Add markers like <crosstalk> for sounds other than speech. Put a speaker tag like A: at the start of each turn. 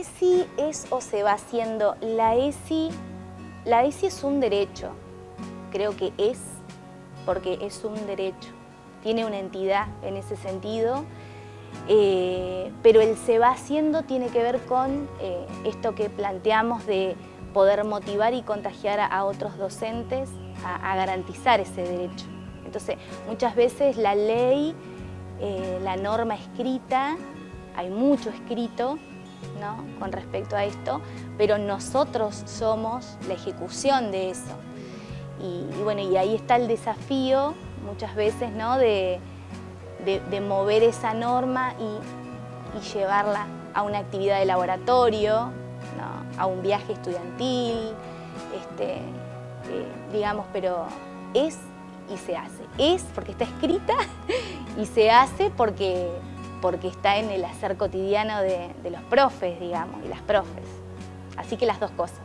A: es o se va haciendo. La ESI, la ESI es un derecho, creo que es, porque es un derecho. Tiene una entidad en ese sentido, eh, pero el se va haciendo tiene que ver con eh, esto que planteamos de poder motivar y contagiar a, otros docentes a, garantizar ese derecho. Entonces, muchas veces la ley, eh, la norma escrita, hay mucho escrito ¿no? con respecto a esto, pero nosotros somos la ejecución de eso. Y, bueno, y ahí está el desafío muchas veces ¿no? de, de, mover esa norma y, llevarla a una actividad de laboratorio, a un viaje estudiantil, este, eh, digamos, pero es y se hace. Es porque está escrita <laughs> y se hace porque porque está en el hacer cotidiano de, los profes, digamos, y las profes. Así que las dos cosas.